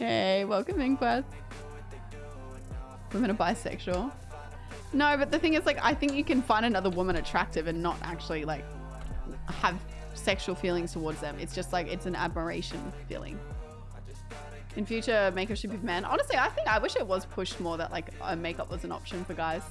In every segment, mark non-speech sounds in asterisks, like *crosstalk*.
Hey, welcome in, Quest. Women are bisexual. No, but the thing is, like, I think you can find another woman attractive and not actually, like, have sexual feelings towards them. It's just like, it's an admiration feeling. In future, makeup should be for men. Honestly, I think I wish it was pushed more that, like, makeup was an option for guys.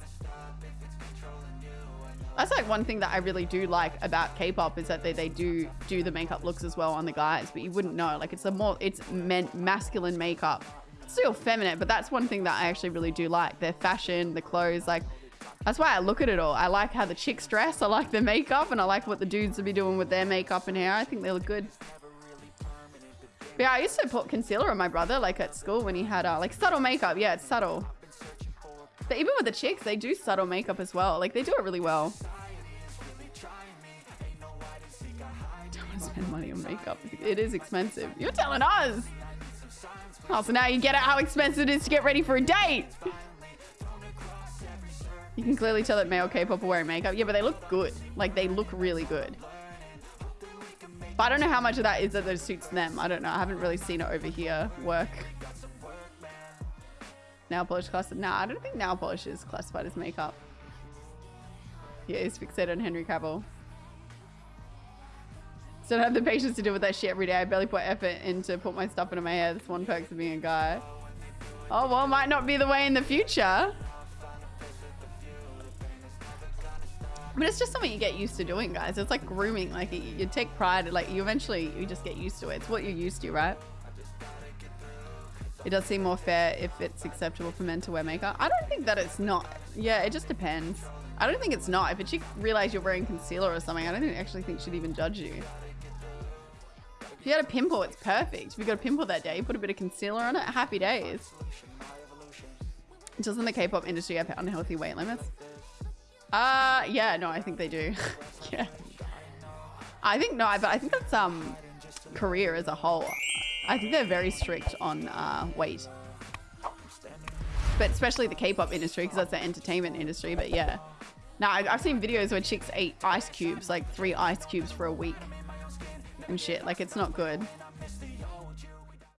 That's like one thing that I really do like about K-pop is that they, they do do the makeup looks as well on the guys, but you wouldn't know. Like, it's a more, it's men, masculine makeup still feminine, but that's one thing that I actually really do like. Their fashion, the clothes, like that's why I look at it all. I like how the chicks dress, I like their makeup, and I like what the dudes will be doing with their makeup and hair. I think they look good. But yeah, I used to put concealer on my brother, like at school when he had uh, like subtle makeup. Yeah, it's subtle. But even with the chicks, they do subtle makeup as well. Like they do it really well. Don't spend money on makeup. It is expensive. You're telling us. Oh, so now you get it how expensive it is to get ready for a date. You can clearly tell that male K-pop are wearing makeup. Yeah, but they look good. Like, they look really good. But I don't know how much of that is that it suits them. I don't know. I haven't really seen it over here work. Nail polish class. Nah, I don't think nail polish is classified as makeup. Yeah, he's fixated on Henry Cavill. So I don't have the patience to deal with that shit every day. I barely put effort into put my stuff into my hair. That's one perk of being a guy. Oh, well, might not be the way in the future. But it's just something you get used to doing, guys. It's like grooming. Like, you, you take pride. Like, you eventually, you just get used to it. It's what you're used to, right? It does seem more fair if it's acceptable for men to wear makeup. I don't think that it's not. Yeah, it just depends. I don't think it's not. If a chick realize you're wearing concealer or something, I don't actually think she'd even judge you. If you had a pimple, it's perfect. If you got a pimple that day, you put a bit of concealer on it, happy days. Doesn't the K-pop industry have unhealthy weight limits? Uh, yeah, no, I think they do. *laughs* yeah. I think, no, but I think that's um, Korea as a whole. I think they're very strict on uh, weight. But especially the K-pop industry, because that's the entertainment industry, but yeah. Now, I've seen videos where chicks eat ice cubes, like three ice cubes for a week and shit. Like, it's not good.